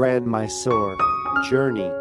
Grand Mysore journey.